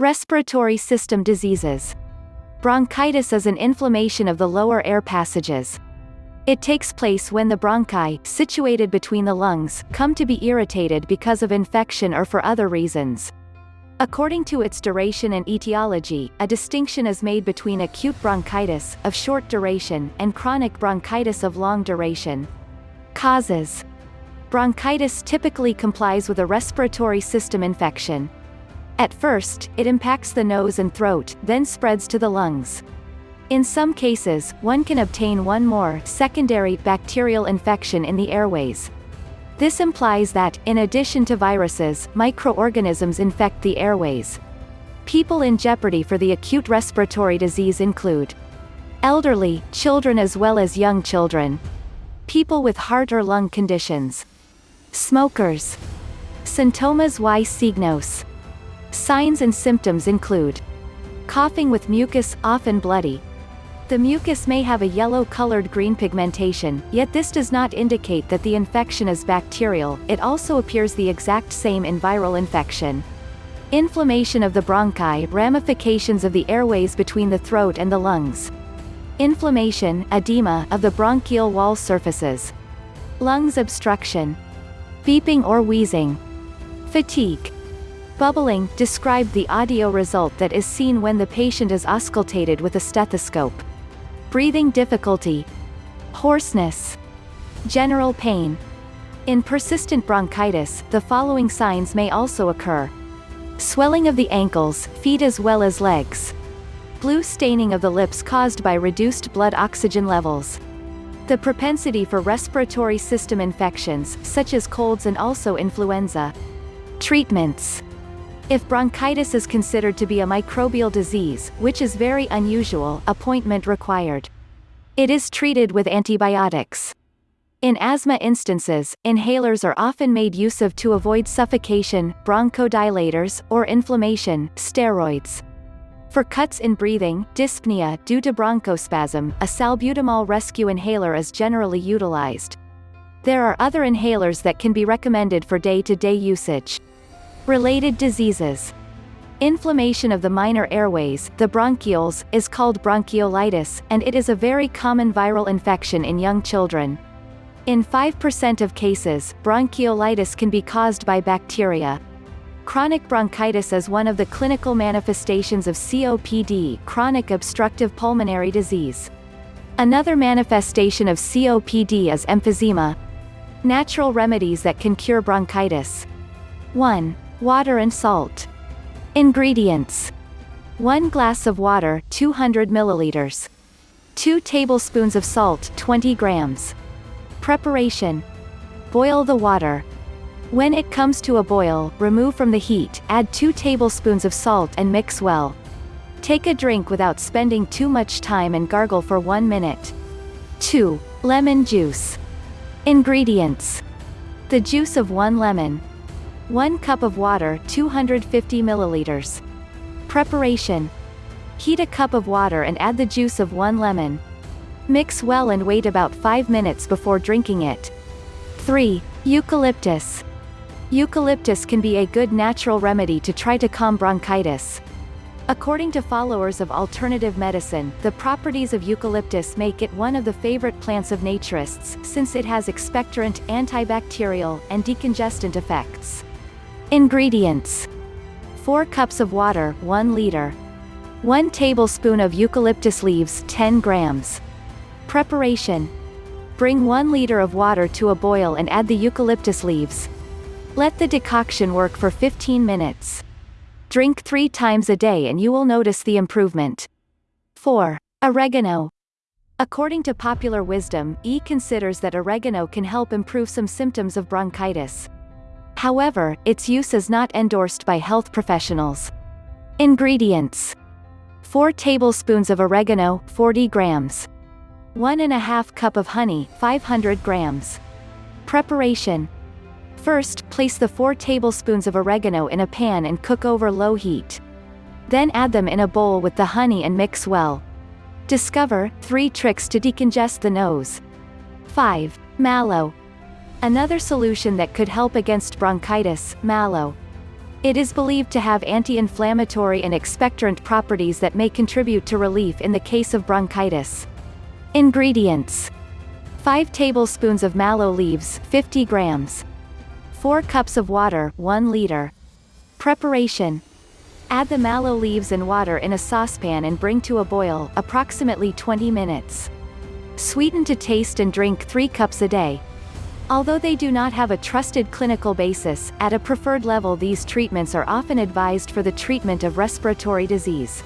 Respiratory system diseases. Bronchitis is an inflammation of the lower air passages. It takes place when the bronchi, situated between the lungs, come to be irritated because of infection or for other reasons. According to its duration and etiology, a distinction is made between acute bronchitis, of short duration, and chronic bronchitis of long duration. Causes Bronchitis typically complies with a respiratory system infection. At first, it impacts the nose and throat, then spreads to the lungs. In some cases, one can obtain one more secondary bacterial infection in the airways. This implies that, in addition to viruses, microorganisms infect the airways. People in jeopardy for the acute respiratory disease include elderly, children as well as young children, people with heart or lung conditions, smokers, symptomas y signos. Signs and symptoms include coughing with mucus, often bloody, the mucus may have a yellow-colored green pigmentation, yet this does not indicate that the infection is bacterial, it also appears the exact same in viral infection. Inflammation of the bronchi ramifications of the airways between the throat and the lungs. Inflammation edema, of the bronchial wall surfaces. Lungs obstruction. Beeping or wheezing. Fatigue. Bubbling, describe the audio result that is seen when the patient is auscultated with a stethoscope. Breathing difficulty. Hoarseness. General pain. In persistent bronchitis, the following signs may also occur. Swelling of the ankles, feet as well as legs. Blue staining of the lips caused by reduced blood oxygen levels. The propensity for respiratory system infections, such as colds and also influenza. Treatments. If bronchitis is considered to be a microbial disease, which is very unusual, appointment required. It is treated with antibiotics. In asthma instances, inhalers are often made use of to avoid suffocation, bronchodilators, or inflammation, steroids. For cuts in breathing, dyspnea due to bronchospasm, a salbutamol rescue inhaler is generally utilized. There are other inhalers that can be recommended for day-to-day -day usage. Related diseases. Inflammation of the minor airways, the bronchioles, is called bronchiolitis, and it is a very common viral infection in young children. In 5% of cases, bronchiolitis can be caused by bacteria. Chronic bronchitis is one of the clinical manifestations of COPD chronic obstructive pulmonary disease. Another manifestation of COPD is emphysema. Natural remedies that can cure bronchitis. 1. Water and salt. Ingredients. 1 glass of water 200 milliliters. 2 tablespoons of salt 20 grams. Preparation. Boil the water. When it comes to a boil, remove from the heat, add 2 tablespoons of salt and mix well. Take a drink without spending too much time and gargle for 1 minute. 2. Lemon juice. Ingredients. The juice of 1 lemon, 1 cup of water 250 milliliters. Preparation. Heat a cup of water and add the juice of 1 lemon. Mix well and wait about 5 minutes before drinking it. 3. Eucalyptus. Eucalyptus can be a good natural remedy to try to calm bronchitis. According to followers of alternative medicine, the properties of eucalyptus make it one of the favorite plants of naturists, since it has expectorant, antibacterial, and decongestant effects. Ingredients. 4 cups of water 1 liter. 1 tablespoon of eucalyptus leaves 10 grams. Preparation. Bring 1 liter of water to a boil and add the eucalyptus leaves. Let the decoction work for 15 minutes. Drink 3 times a day and you will notice the improvement. 4. Oregano. According to popular wisdom, E considers that oregano can help improve some symptoms of bronchitis. However, its use is not endorsed by health professionals. Ingredients. 4 tablespoons of oregano, 40 grams. 1 and a half cup of honey, 500 grams. Preparation. First, place the 4 tablespoons of oregano in a pan and cook over low heat. Then add them in a bowl with the honey and mix well. Discover 3 tricks to decongest the nose. 5. Mallow. Another solution that could help against bronchitis, mallow. It is believed to have anti-inflammatory and expectorant properties that may contribute to relief in the case of bronchitis. Ingredients. 5 tablespoons of mallow leaves 50 grams. 4 cups of water 1 liter. Preparation. Add the mallow leaves and water in a saucepan and bring to a boil, approximately 20 minutes. Sweeten to taste and drink 3 cups a day. Although they do not have a trusted clinical basis, at a preferred level these treatments are often advised for the treatment of respiratory disease.